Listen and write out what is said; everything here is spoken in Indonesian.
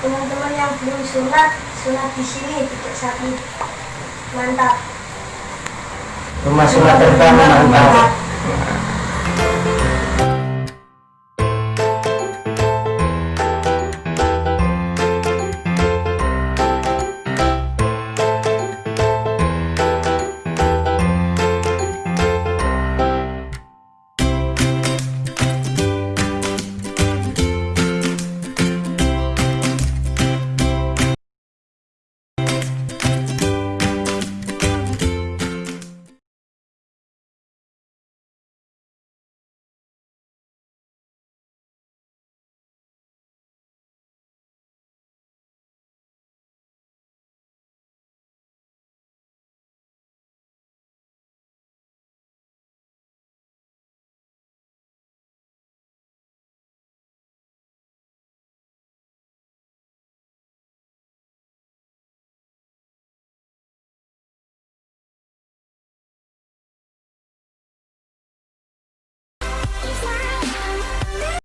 teman-teman yang belum sunat sunat di sini tidak sakit mantap Rumah sunat pertama mantap.